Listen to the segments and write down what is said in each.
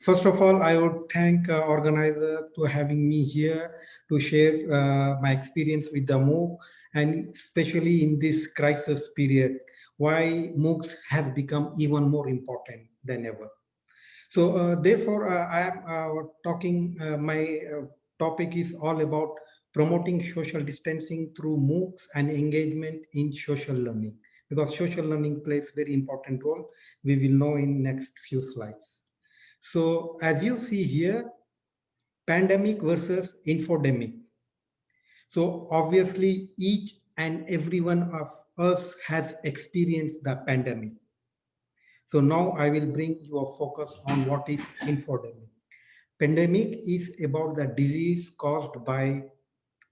First of all, I would thank uh, organizer to having me here to share uh, my experience with the MOOC and especially in this crisis period, why MOOCs have become even more important than ever. So uh, therefore, uh, I am uh, talking, uh, my topic is all about promoting social distancing through MOOCs and engagement in social learning because social learning plays very important role. We will know in next few slides. So as you see here, pandemic versus infodemic. So obviously each and every one of us has experienced the pandemic. So now I will bring your focus on what is infodemic. Pandemic is about the disease caused by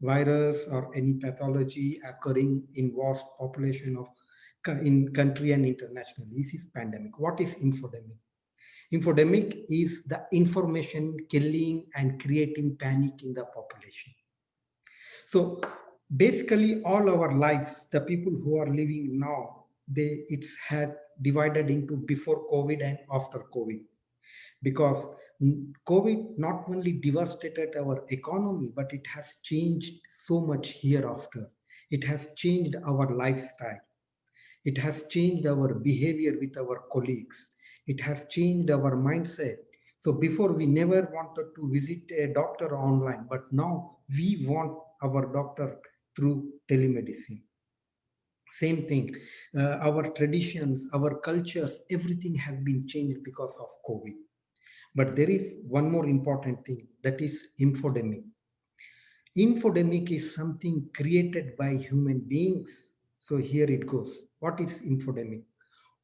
virus or any pathology occurring in vast population of in country and internationally. This is pandemic. What is infodemic? Infodemic is the information killing and creating panic in the population. So basically all our lives, the people who are living now, they it's had divided into before COVID and after COVID. Because COVID not only devastated our economy, but it has changed so much hereafter. It has changed our lifestyle. It has changed our behavior with our colleagues it has changed our mindset. So before we never wanted to visit a doctor online, but now we want our doctor through telemedicine. Same thing, uh, our traditions, our cultures, everything has been changed because of COVID. But there is one more important thing, that is infodemic. Infodemic is something created by human beings. So here it goes. What is infodemic?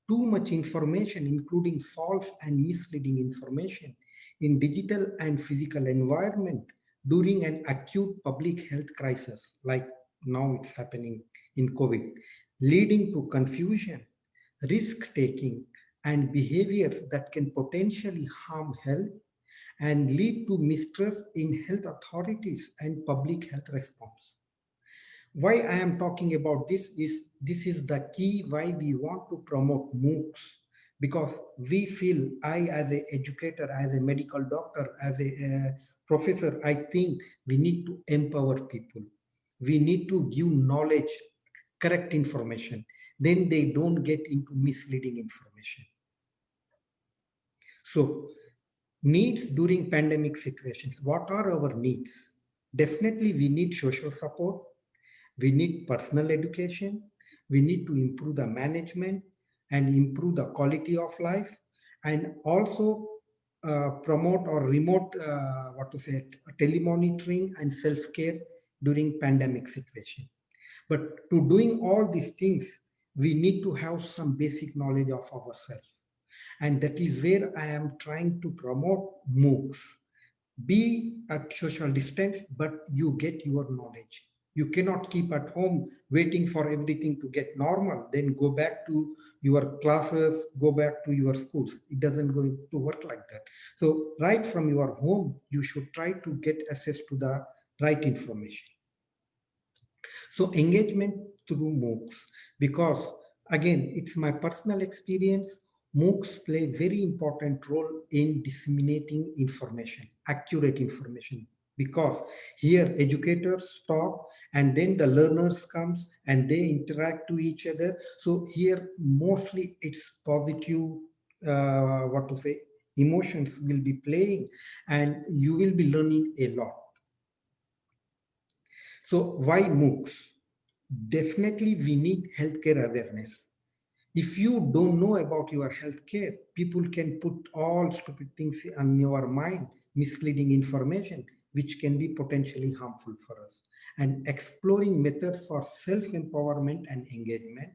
Too much information, including false and misleading information in digital and physical environment during an acute public health crisis, like now it's happening in COVID, leading to confusion, risk-taking, and behaviors that can potentially harm health and lead to mistrust in health authorities and public health response why I am talking about this is this is the key why we want to promote MOOCs because we feel I as an educator, as a medical doctor, as a uh, professor, I think we need to empower people. We need to give knowledge, correct information. Then they don't get into misleading information. So needs during pandemic situations. What are our needs? Definitely we need social support we need personal education. We need to improve the management and improve the quality of life and also uh, promote or remote, uh, what to say, telemonitoring and self-care during pandemic situation. But to doing all these things, we need to have some basic knowledge of ourselves. And that is where I am trying to promote MOOCs. Be at social distance, but you get your knowledge. You cannot keep at home waiting for everything to get normal, then go back to your classes, go back to your schools. It doesn't go to work like that. So right from your home, you should try to get access to the right information. So engagement through MOOCs, because again, it's my personal experience. MOOCs play very important role in disseminating information, accurate information, because here educators talk and then the learners comes and they interact to each other. So here mostly it's positive uh, what to say emotions will be playing and you will be learning a lot. So why moocs? Definitely we need healthcare awareness. If you don't know about your healthcare people can put all stupid things on your mind misleading information which can be potentially harmful for us. And exploring methods for self-empowerment and engagement.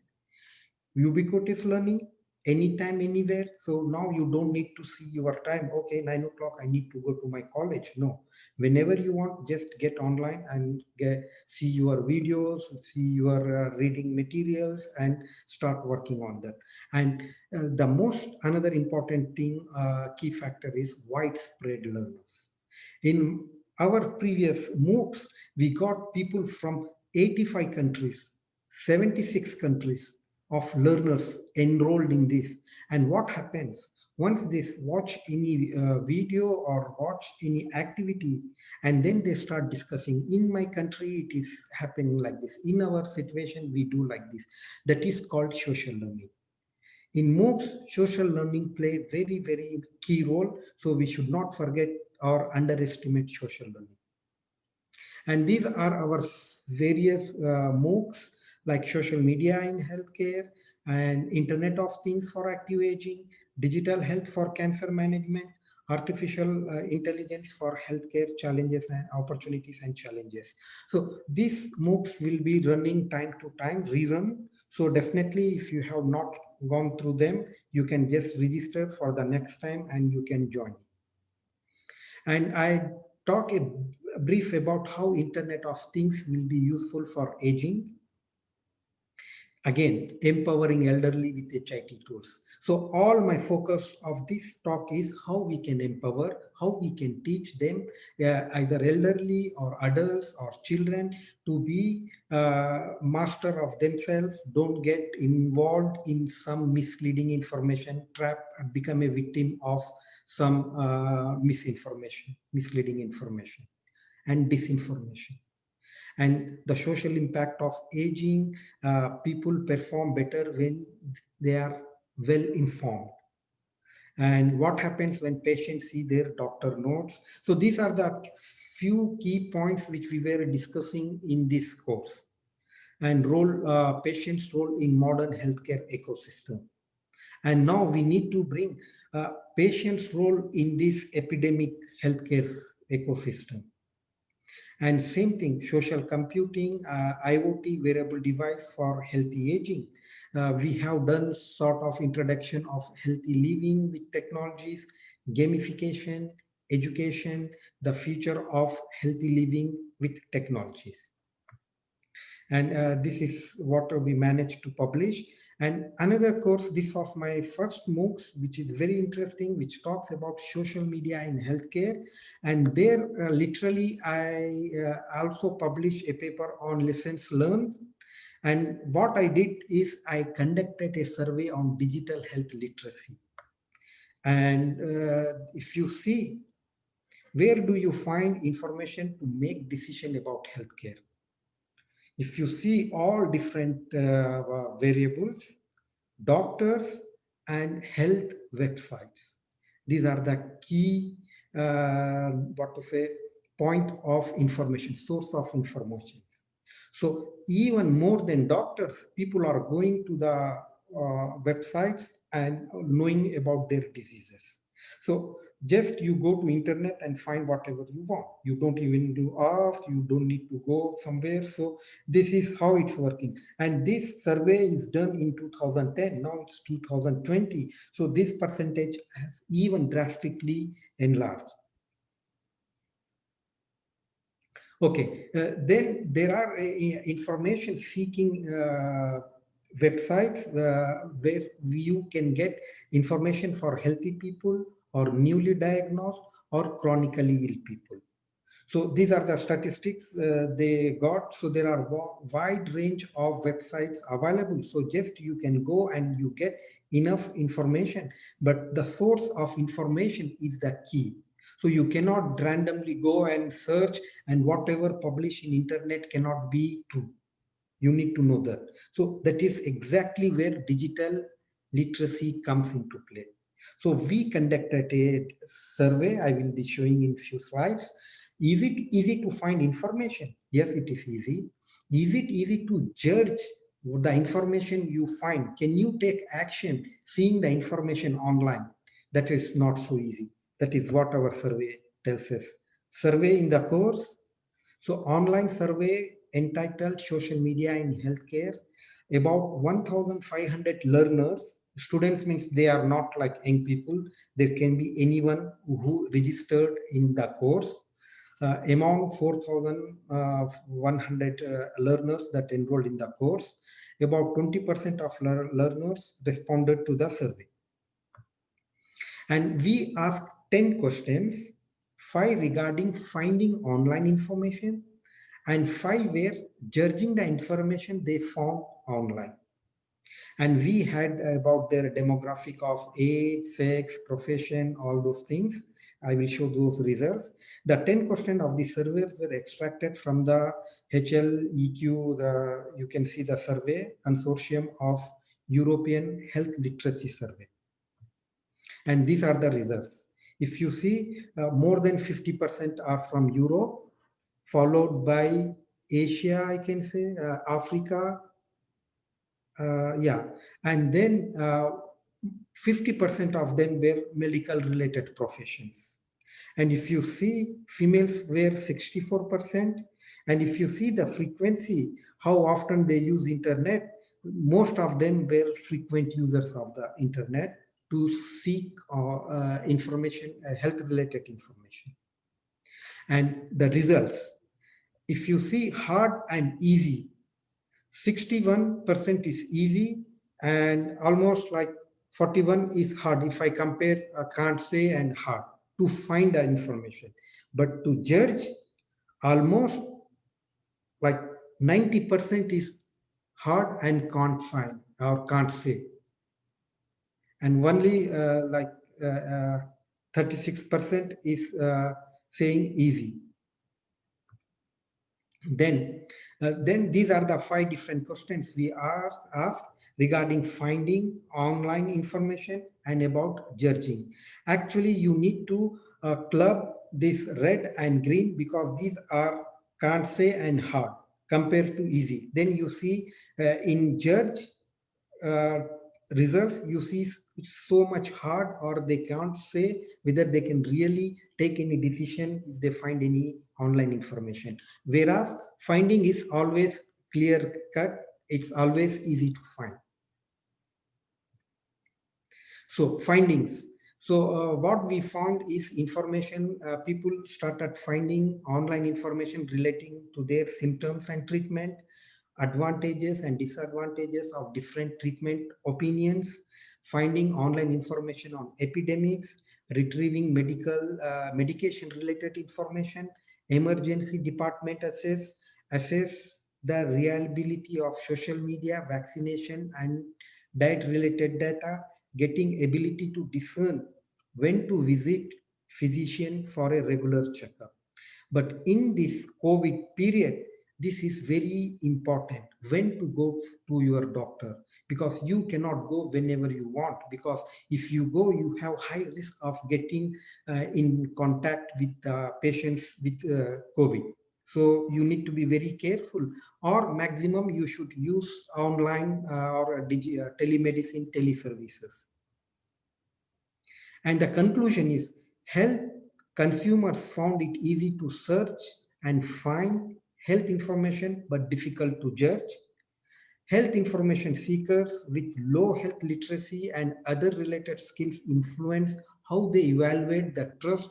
Ubiquitous learning, anytime, anywhere. So now you don't need to see your time. Okay, nine o'clock, I need to go to my college. No, whenever you want, just get online and get, see your videos, see your uh, reading materials and start working on that. And uh, the most, another important thing, uh, key factor is widespread learners. In our previous MOOCs, we got people from 85 countries, 76 countries of learners enrolled in this. And what happens? once they watch any uh, video or watch any activity and then they start discussing in my country it is happening like this in our situation we do like this that is called social learning in MOOCs, social learning play very, very key role. So we should not forget or underestimate social learning. And these are our various uh, MOOCs like social media in healthcare and Internet of Things for active aging, digital health for cancer management, artificial uh, intelligence for healthcare challenges and opportunities and challenges. So these MOOCs will be running time to time, rerun. So definitely if you have not gone through them, you can just register for the next time and you can join. And I talk a brief about how Internet of Things will be useful for aging again empowering elderly with HIT tools. So all my focus of this talk is how we can empower, how we can teach them uh, either elderly or adults or children to be uh, master of themselves, don't get involved in some misleading information trap and become a victim of some uh, misinformation, misleading information and disinformation and the social impact of aging, uh, people perform better when they are well informed. And what happens when patients see their doctor notes. So these are the few key points which we were discussing in this course and role uh, patients role in modern healthcare ecosystem. And now we need to bring uh, patients role in this epidemic healthcare ecosystem. And same thing, social computing, uh, IoT wearable device for healthy aging. Uh, we have done sort of introduction of healthy living with technologies, gamification, education, the future of healthy living with technologies. And uh, this is what we managed to publish. And another course, this was my first MOOCs, which is very interesting, which talks about social media in healthcare. And there, uh, literally, I uh, also published a paper on lessons learned. And what I did is I conducted a survey on digital health literacy. And uh, if you see, where do you find information to make decision about healthcare? If you see all different uh, variables, doctors and health websites. These are the key, uh, what to say, point of information, source of information. So even more than doctors, people are going to the uh, websites and knowing about their diseases. So just you go to internet and find whatever you want. You don't even do ask you don't need to go somewhere. So this is how it's working. And this survey is done in 2010 now it's 2020 so this percentage has even drastically enlarged. Okay uh, then there are uh, information seeking uh, websites uh, where you can get information for healthy people or newly diagnosed or chronically ill people. So these are the statistics uh, they got. So there are wide range of websites available. So just you can go and you get enough information, but the source of information is the key. So you cannot randomly go and search and whatever published in internet cannot be true. You need to know that. So that is exactly where digital literacy comes into play. So we conducted a survey, I will be showing in few slides. Is it easy to find information? Yes, it is easy. Is it easy to judge the information you find? Can you take action seeing the information online? That is not so easy. That is what our survey tells us. Survey in the course. So online survey entitled Social Media in Healthcare. About 1,500 learners students means they are not like young people. There can be anyone who registered in the course. Uh, among 4100 uh, uh, learners that enrolled in the course about 20 percent of learners responded to the survey. And we asked 10 questions five regarding finding online information and five were judging the information they found online And we had about their demographic of age, sex, profession, all those things. I will show those results. The 10 questions of the surveys were extracted from the HLEQ, the, you can see the survey consortium of European Health Literacy Survey. And these are the results. If you see, uh, more than 50% are from Europe, followed by Asia, I can say, uh, Africa, yeah, and then 50% uh, of them were medical related professions. And if you see, females were 64%, and if you see the frequency, how often they use internet, most of them were frequent users of the internet to seek uh, uh, information, uh, health related information. And the results, if you see hard and easy, 61% is easy and almost like 41 is hard if I compare I can't say and hard to find the information. But to judge, almost like 90% is hard and can't find or can't say. And only uh, like 36% uh, uh, is uh, saying easy. Then, uh, then these are the five different questions we are asked regarding finding online information and about judging. Actually, you need to uh, club this red and green because these are can't say and hard compared to easy. Then you see uh, in judge uh, results, you see it's so much hard or they can't say whether they can really take any decision if they find any online information. Whereas finding is always clear cut, it's always easy to find. So findings. So uh, what we found is information, uh, people started finding online information relating to their symptoms and treatment, advantages and disadvantages of different treatment opinions, finding online information on epidemics, retrieving medical uh, medication related information, emergency department assess, assess the reliability of social media, vaccination and diet related data, getting ability to discern when to visit physician for a regular checkup. But in this COVID period, this is very important when to go to your doctor because you cannot go whenever you want because if you go you have high risk of getting uh, in contact with uh, patients with uh, covid. So you need to be very careful or maximum you should use online uh, or uh, telemedicine teleservices. And the conclusion is health consumers found it easy to search and find health information but difficult to judge. Health information seekers with low health literacy and other related skills influence how they evaluate the trust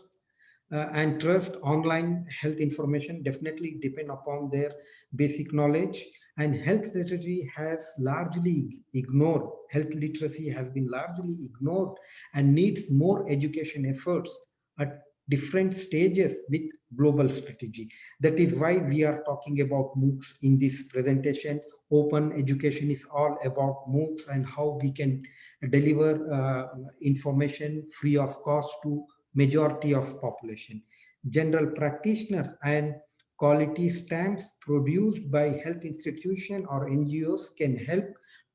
uh, and trust online health information definitely depend upon their basic knowledge and health literacy has largely ignored health literacy has been largely ignored and needs more education efforts at different stages with global strategy. That is why we are talking about MOOCs in this presentation. Open education is all about MOOCs and how we can deliver uh, information free of cost to majority of population. General practitioners and quality stamps produced by health institution or NGOs can help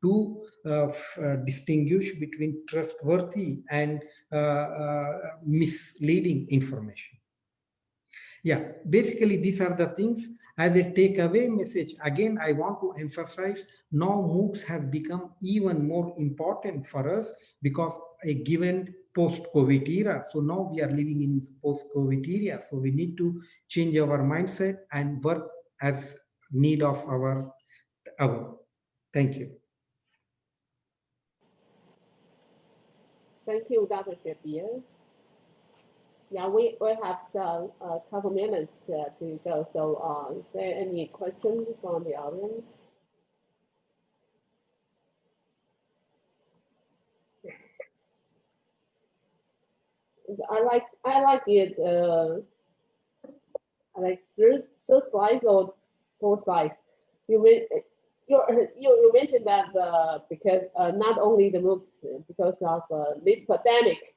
to uh, uh, distinguish between trustworthy and uh, misleading information. Yeah, basically these are the things as a takeaway message. Again, I want to emphasize now MOOCs have become even more important for us because a given post-COVID era. So now we are living in post-COVID era. So we need to change our mindset and work as need of our hour. Thank you. Thank you, Dr. Shabbir. Yeah, we, we have uh, a couple minutes uh, to go. So uh, is there any questions from the audience? I like I like it. Uh, I like third third slides or four slides. You will you you mentioned that uh, because uh, not only the MOOCs because of uh, this pandemic.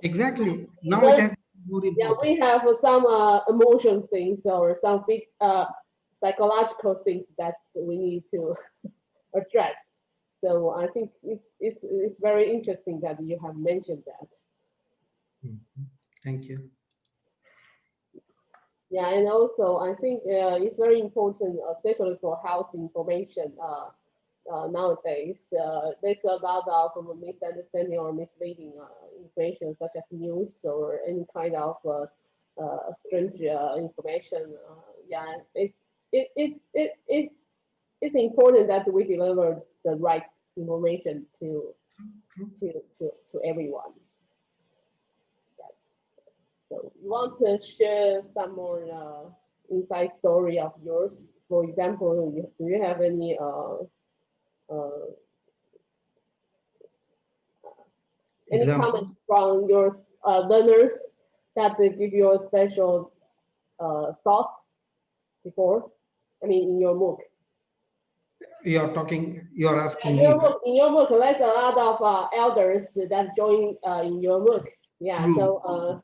Exactly. Now Well, it has more Yeah, we have some uh, emotion things or some big uh, psychological things that we need to address. So I think it's it's it's very interesting that you have mentioned that. Mhm. Thank you. Yeah, and also I think uh, it's very important, especially for health information. Uh, uh, nowadays, uh, there's a lot of misunderstanding or misleading uh, information, such as news or any kind of uh, uh, strange uh, information. Uh, yeah, it, it, it, it, it, it's important that we deliver the right information to to, to, to everyone. So you want to share some more uh, inside story of yours? For example, you, do you have any uh, uh, any Example? comments from your uh, learners that they give you a special uh, thoughts before? I mean, in your MOOC. You're talking, you're In asking me. your MOOC, in your MOOC, there's a lot of uh, elders that join uh, in your MOOC. Yeah, True. so uh,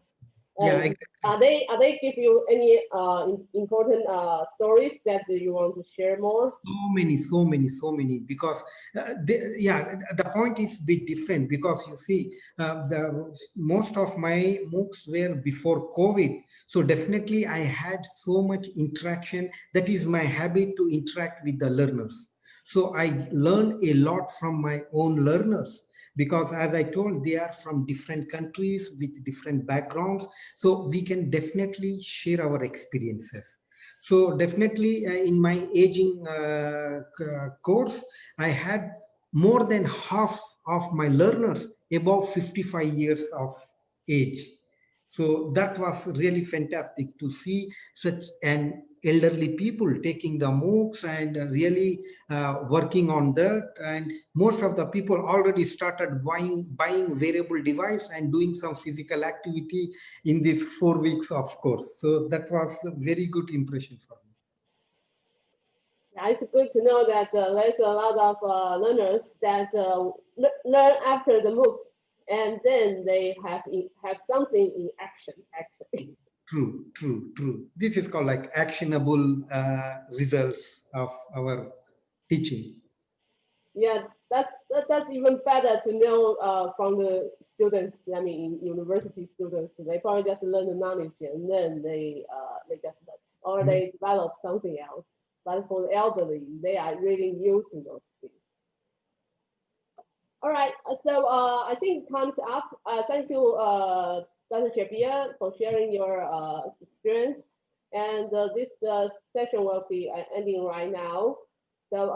Yeah, exactly. are they are they give you any uh, important uh, stories that you want to share more? so many so many so many because uh, they, yeah the point is bit different because you see uh, the most of my moocs were before covid so definitely i had so much interaction that is my habit to interact with the learners so i learned a lot from my own learners because as i told they are from different countries with different backgrounds so we can definitely share our experiences so definitely uh, in my aging uh, course, I had more than half of my learners above 55 years of age. So that was really fantastic to see such an elderly people taking the MOOCs and really uh, working on that. And most of the people already started buying, buying wearable device and doing some physical activity in these four weeks of course. So that was a very good impression for me. Yeah, it's good to know that uh, there's a lot of uh, learners that uh, learn after the MOOCs and then they have in, have something in action actually. True, true, true. This is called like actionable uh, results of our teaching. Yeah, that's that, that's even better to know uh, from the students. I mean, university students, they probably just learn the knowledge and then they uh, they just or Mhm. they develop something else. But for the elderly, they are really using those things. All right, so uh, I think time's up. Uh, thank you, uh, Dr. Shabir, for sharing your uh, experience. And uh, this uh, session will be ending right now. So